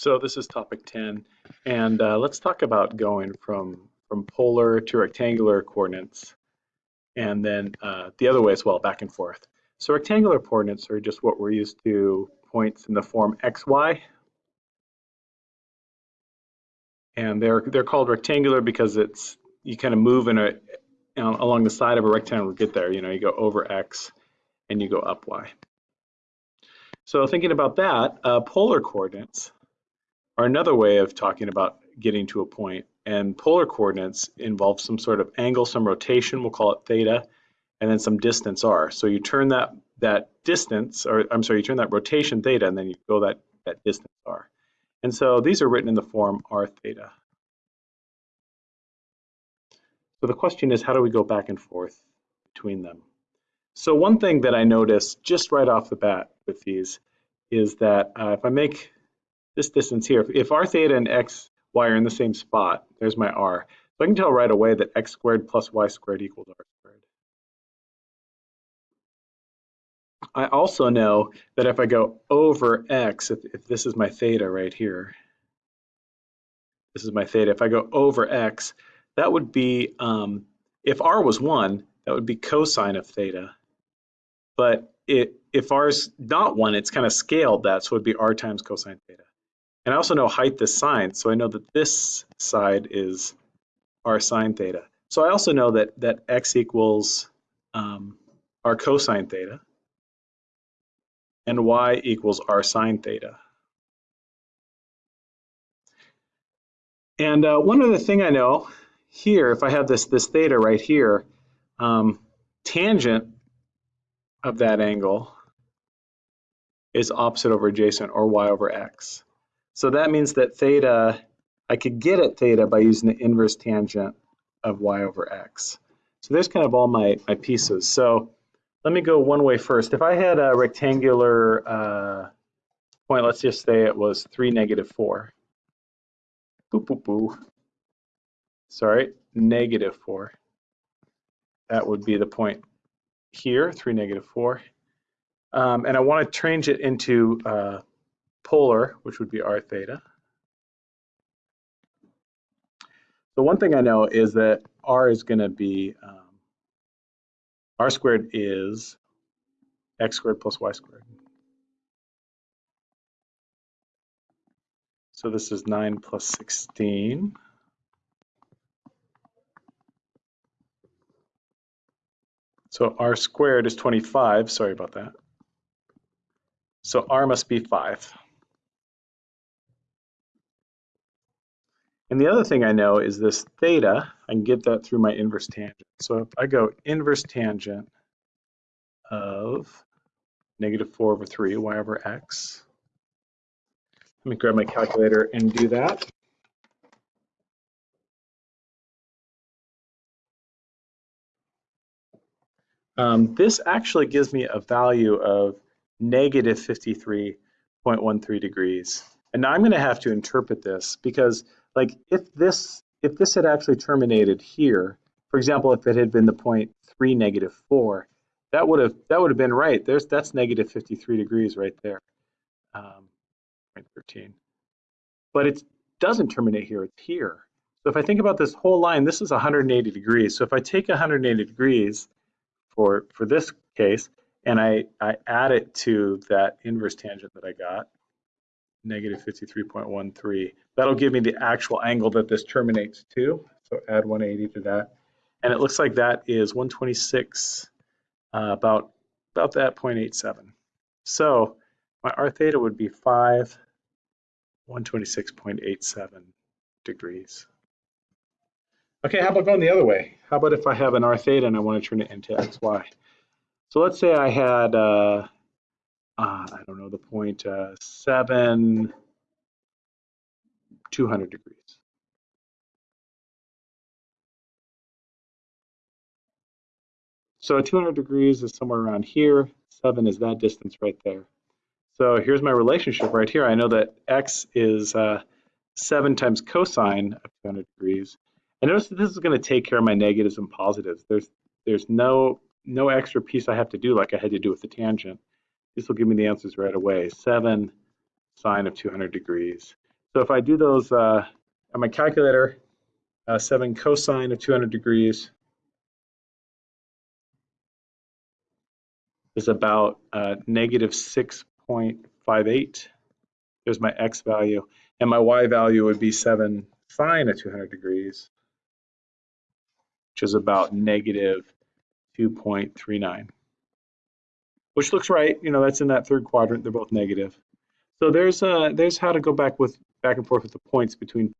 So this is topic 10, and uh, let's talk about going from, from polar to rectangular coordinates, and then uh, the other way as well, back and forth. So rectangular coordinates are just what we're used to, points in the form xy, and they're they're called rectangular because it's you kind of move in a along the side of a rectangle to get there. You know, you go over x and you go up y. So thinking about that, uh, polar coordinates are another way of talking about getting to a point. And polar coordinates involve some sort of angle, some rotation, we'll call it theta, and then some distance r. So you turn that that distance, or I'm sorry, you turn that rotation theta, and then you go that, that distance r. And so these are written in the form r theta. So the question is, how do we go back and forth between them? So one thing that I noticed just right off the bat with these is that uh, if I make this distance here, if r theta and x, y are in the same spot, there's my r, so I can tell right away that x squared plus y squared equals r squared. I also know that if I go over x, if, if this is my theta right here, this is my theta, if I go over x, that would be, um, if r was 1, that would be cosine of theta. But it, if r is not 1, it's kind of scaled that, so it would be r times cosine theta. And I also know height is sine, so I know that this side is r sine theta. So I also know that, that x equals um, r cosine theta and y equals r sine theta. And uh, one other thing I know here, if I have this, this theta right here, um, tangent of that angle is opposite over adjacent or y over x. So that means that theta, I could get at theta by using the inverse tangent of y over x. So there's kind of all my, my pieces. So let me go one way first. If I had a rectangular uh, point, let's just say it was 3, negative 4. Boop, boop, boop sorry, negative 4. That would be the point here, 3, negative 4. Um, and I want to change it into uh, polar, which would be r theta. So one thing I know is that r is going to be, um, r squared is x squared plus y squared. So this is 9 plus 16. So r squared is 25, sorry about that. So r must be 5. And the other thing I know is this theta, I can get that through my inverse tangent. So if I go inverse tangent of negative 4 over 3, y over x, let me grab my calculator and do that. Um, this actually gives me a value of negative 53.13 degrees. And now I'm going to have to interpret this because like if this if this had actually terminated here, for example, if it had been the point 3 negative 4, that would have that would have been right. There's that's negative 53 degrees right there. Um, point 13. But it doesn't terminate here, it's here. So if I think about this whole line, this is 180 degrees. So if I take 180 degrees for, for this case, and I, I add it to that inverse tangent that I got, negative 53.13. That'll give me the actual angle that this terminates to. So add 180 to that. And it looks like that is 126, uh, about, about that 0.87. So my r theta would be 5, 126.87 degrees. Okay, how about going the other way? How about if I have an r theta and I want to turn it into xy? So let's say I had, uh, uh, I don't know, the point uh, 7, 200 degrees. So 200 degrees is somewhere around here. 7 is that distance right there. So here's my relationship right here. I know that x is uh, 7 times cosine of 200 degrees. And notice that this is going to take care of my negatives and positives. There's there's no no extra piece I have to do like I had to do with the tangent. This will give me the answers right away. 7 sine of 200 degrees. So if I do those uh, on my calculator, uh, 7 cosine of 200 degrees is about uh, negative 6.58. There's my x value. And my y value would be 7 sine of 200 degrees, which is about negative 2.39. Which looks right. You know, that's in that third quadrant. They're both negative. So there's uh, there's how to go back with back and forth with the points between